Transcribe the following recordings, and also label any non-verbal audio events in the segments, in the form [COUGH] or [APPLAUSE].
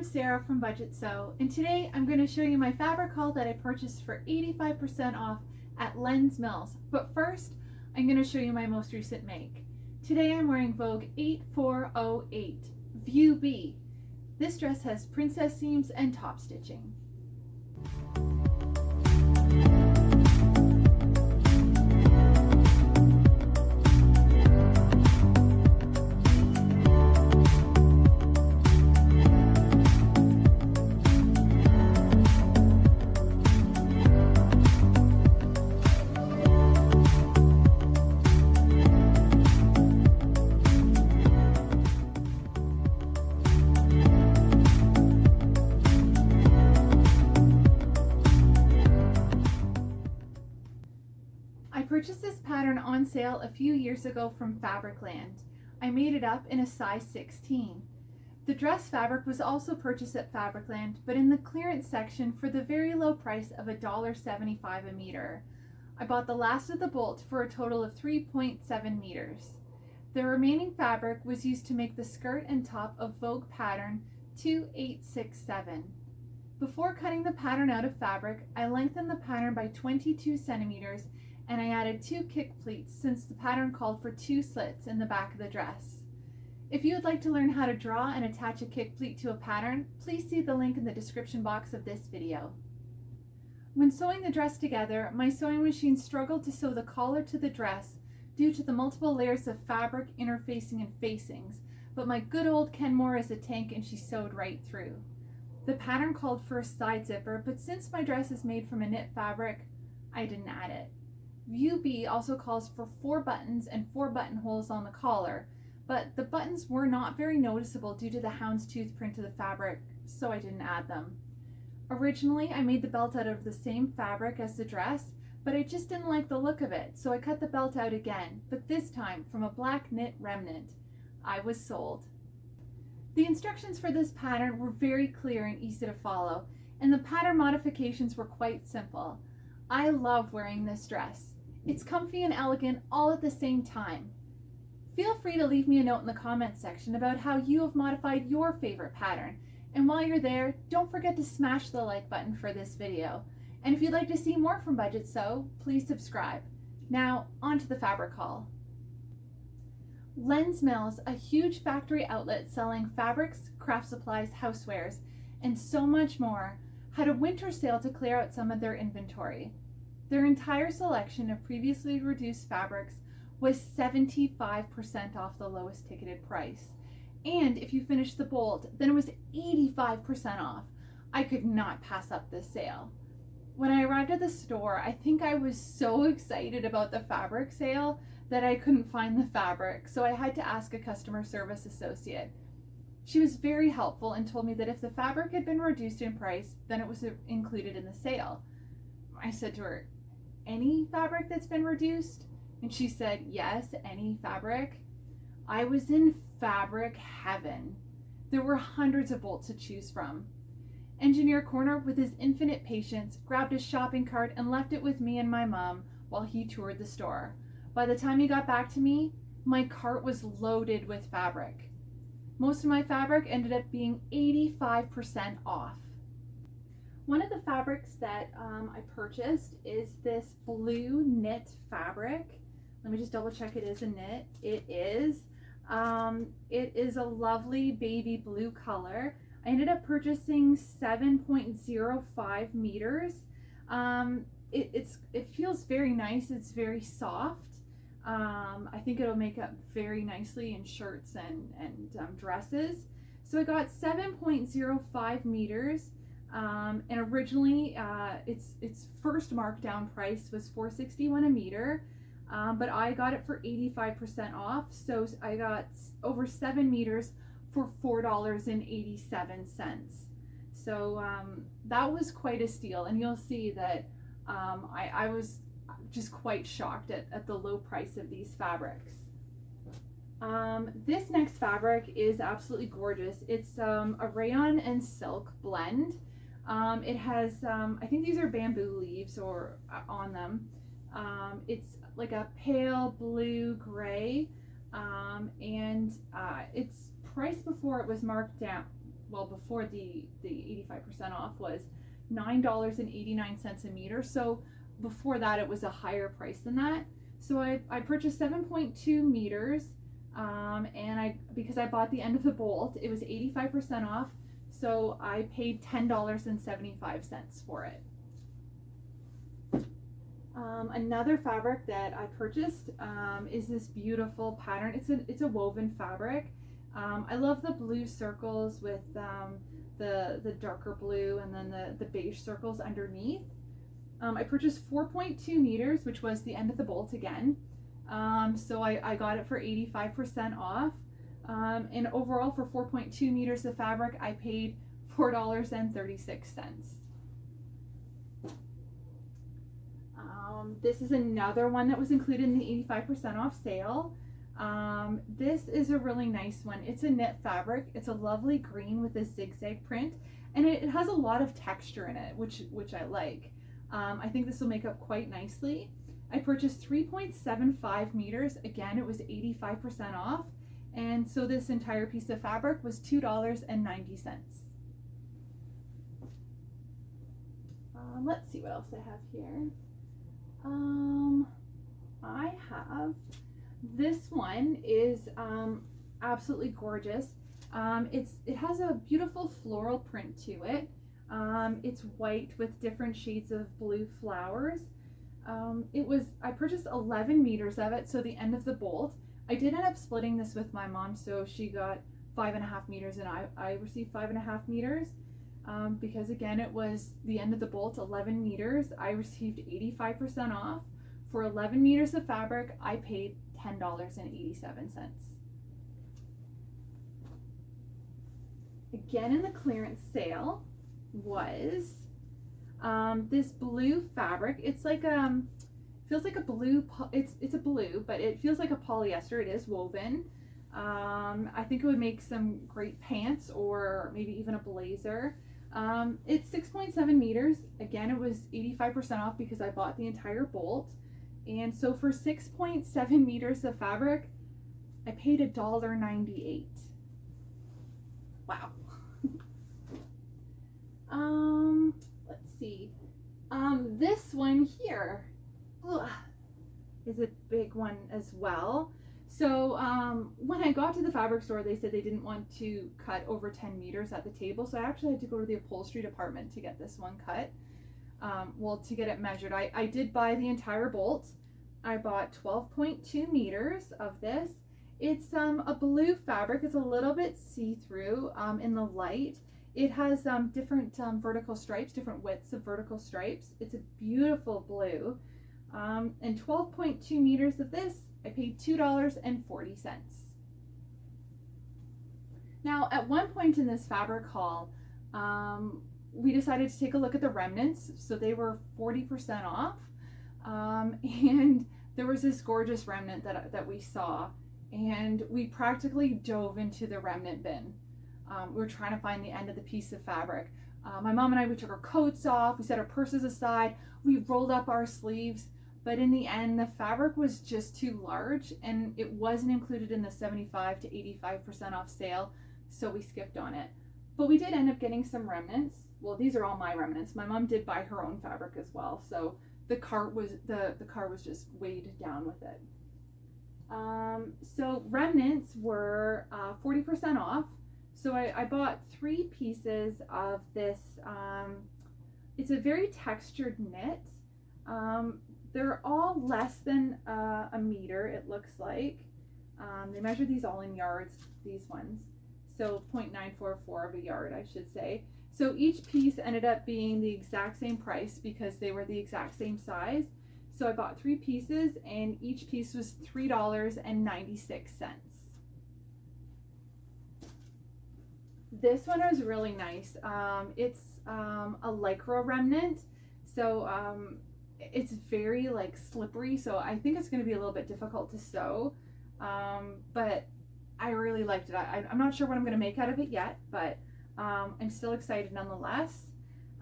I'm Sarah from Budget Sew and today I'm going to show you my fabric haul that I purchased for 85% off at Len's Mills. But first, I'm going to show you my most recent make. Today I'm wearing Vogue 8408 View B. This dress has princess seams and top stitching. On sale a few years ago from Fabricland. I made it up in a size 16. The dress fabric was also purchased at Fabricland, but in the clearance section for the very low price of $1.75 a meter. I bought the last of the bolt for a total of 3.7 meters. The remaining fabric was used to make the skirt and top of Vogue pattern 2867. Before cutting the pattern out of fabric, I lengthened the pattern by 22 centimeters added two kick pleats since the pattern called for two slits in the back of the dress. If you would like to learn how to draw and attach a kick pleat to a pattern, please see the link in the description box of this video. When sewing the dress together, my sewing machine struggled to sew the collar to the dress due to the multiple layers of fabric interfacing and facings, but my good old Kenmore is a tank and she sewed right through. The pattern called for a side zipper, but since my dress is made from a knit fabric, I didn't add it. View B also calls for four buttons and four buttonholes on the collar, but the buttons were not very noticeable due to the houndstooth print of the fabric, so I didn't add them. Originally, I made the belt out of the same fabric as the dress, but I just didn't like the look of it, so I cut the belt out again, but this time from a black knit remnant. I was sold. The instructions for this pattern were very clear and easy to follow, and the pattern modifications were quite simple. I love wearing this dress. It's comfy and elegant all at the same time. Feel free to leave me a note in the comments section about how you have modified your favorite pattern. And while you're there, don't forget to smash the like button for this video. And if you'd like to see more from Budget Sew, please subscribe. Now, on to the fabric haul. Len's Mills, a huge factory outlet selling fabrics, craft supplies, housewares, and so much more, had a winter sale to clear out some of their inventory. Their entire selection of previously reduced fabrics was 75% off the lowest ticketed price. And if you finished the bolt, then it was 85% off. I could not pass up this sale. When I arrived at the store, I think I was so excited about the fabric sale that I couldn't find the fabric, so I had to ask a customer service associate. She was very helpful and told me that if the fabric had been reduced in price, then it was included in the sale. I said to her, any fabric that's been reduced? And she said, yes, any fabric. I was in fabric heaven. There were hundreds of bolts to choose from. Engineer Corner, with his infinite patience, grabbed his shopping cart and left it with me and my mom while he toured the store. By the time he got back to me, my cart was loaded with fabric. Most of my fabric ended up being 85% off. One of the fabrics that um, I purchased is this blue knit fabric. Let me just double check it is a knit. It is. Um, it is a lovely baby blue color. I ended up purchasing 7.05 meters. Um, it, it's, it feels very nice. It's very soft. Um, I think it'll make up very nicely in shirts and, and um, dresses. So I got 7.05 meters. Um, and originally, uh, its its first markdown price was 461 a meter, um, but I got it for 85% off. So I got over seven meters for four dollars and 87 cents. So um, that was quite a steal, and you'll see that um, I, I was just quite shocked at, at the low price of these fabrics. Um, this next fabric is absolutely gorgeous. It's um, a rayon and silk blend. Um, it has, um, I think these are bamboo leaves or uh, on them. Um, it's like a pale blue gray um, and uh, it's priced before it was marked down well before the the 85% off was $9.89 a meter. So before that it was a higher price than that. So I, I purchased 7.2 meters um, and I because I bought the end of the bolt, it was 85% off. So I paid $10.75 for it. Um, another fabric that I purchased um, is this beautiful pattern. It's a it's a woven fabric. Um, I love the blue circles with um, the the darker blue and then the the beige circles underneath. Um, I purchased 4.2 meters, which was the end of the bolt again. Um, so I, I got it for 85% off. And overall, for 4.2 meters of fabric, I paid $4.36. Um, this is another one that was included in the 85% off sale. Um, this is a really nice one. It's a knit fabric. It's a lovely green with a zigzag print and it, it has a lot of texture in it, which, which I like. Um, I think this will make up quite nicely. I purchased 3.75 meters. Again, it was 85% off. And so this entire piece of fabric was $2.90. Um, let's see what else I have here. Um, I have this one is um, absolutely gorgeous. Um, it's it has a beautiful floral print to it. Um, it's white with different shades of blue flowers. Um, it was I purchased 11 meters of it, so the end of the bolt. I did end up splitting this with my mom, so she got five and a half meters, and I I received five and a half meters. Um, because again it was the end of the bolt 11 meters. I received 85% off. For 11 meters of fabric I paid $10.87 again in the clearance sale was um, this blue fabric. It's like um feels like a blue it's it's a blue but it feels like a polyester it is woven um, I think it would make some great pants or maybe even a blazer um, it's 6.7 meters. Again, it was 85% off because I bought the entire bolt. And so for 6.7 meters of fabric, I paid $1.98. Wow. [LAUGHS] um, let's see. Um, this one here is a big one as well. So um, when I got to the fabric store, they said they didn't want to cut over 10 meters at the table. So I actually had to go to the upholstery department to get this one cut. Um, well, to get it measured. I, I did buy the entire bolt. I bought 12.2 meters of this. It's um, a blue fabric. It's a little bit see-through um, in the light. It has um, different um, vertical stripes, different widths of vertical stripes. It's a beautiful blue. Um, and 12.2 meters of this I paid $2.40. Now, at one point in this fabric haul, um, we decided to take a look at the remnants. So they were 40% off. Um, [LAUGHS] and there was this gorgeous remnant that, that we saw. And we practically dove into the remnant bin. Um, we were trying to find the end of the piece of fabric. Uh, my mom and I, we took our coats off, we set our purses aside, we rolled up our sleeves, but in the end the fabric was just too large and it wasn't included in the 75 to 85% off sale so we skipped on it. But we did end up getting some remnants. Well these are all my remnants. My mom did buy her own fabric as well so the cart was the the car was just weighed down with it. Um, so remnants were 40% uh, off. So I, I, bought three pieces of this um, it's a very textured knit. Um, they're all less than uh, a meter, it looks like. Um, they measure these all in yards, these ones. So 0.944 of a yard, I should say. So each piece ended up being the exact same price because they were the exact same size. So I bought three pieces and each piece was $3.96. This one is really nice. Um, it's um, a Lycra remnant. So um, it's very like slippery so I think it's going to be a little bit difficult to sew um, but I really liked it. I, am not sure what I'm going to make out of it yet but um, I'm still excited nonetheless.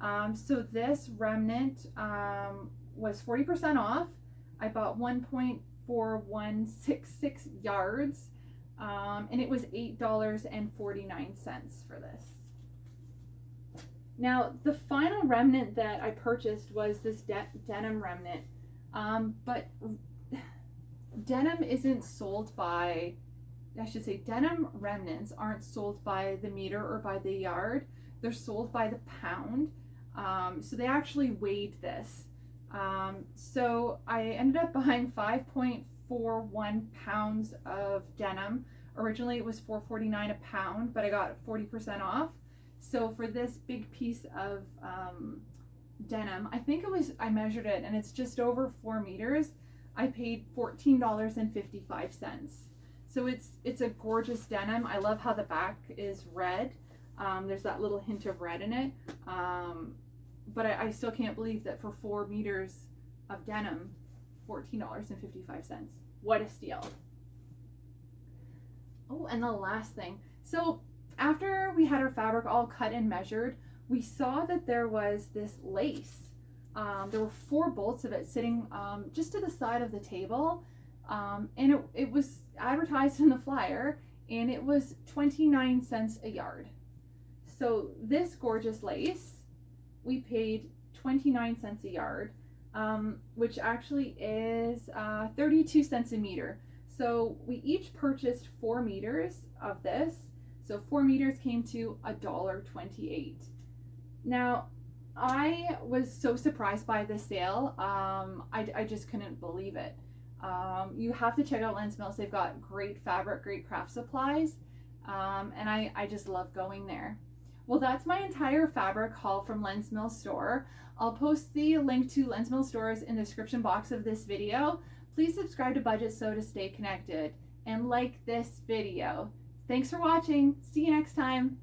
Um, so this remnant um, was 40% off. I bought 1.4166 yards um, and it was $8.49 for this Now, the final remnant that I purchased was this de- denim remnant, um, but denim isn't sold by, I should say, denim remnants aren't sold by the meter or by the yard. They're sold by the pound. Um, so they actually weighed this. Um, so I ended up buying 5.41 pounds of denim. Originally it was 4.49 a pound, but I got 40% off. So for this big piece of um, denim, I think it was I measured it and it's just over four meters. I paid $14.55. So it's it's a gorgeous denim. I love how the back is red. Um, there's that little hint of red in it. Um, but I, I still can't believe that for four meters of denim, $14.55. What a steal. Oh, and the last thing. So after we had our fabric all cut and measured, we saw that there was this lace um, there were four bolts of it sitting um, just to the side of the table. Um, and it, it was advertised [LAUGHS] in the flyer and it was 29 cents a yard. So this gorgeous lace, we paid 29 cents a yard, um, which actually is uh, 32 cents a meter. So we each purchased four meters of this. So four meters came to a dollar 28. Now I was so surprised by the sale. Um, I, I just couldn't believe it. Um, you have to check out Len's Mills. They've got great fabric, great craft supplies, um, and I, I just love going there. Well, that's my entire fabric haul from Len's Mill store. I'll post the link to Len's Mill stores in the description box of this video. Please subscribe to Budget Sew to stay connected and like this video. Thanks for watching. See you next time.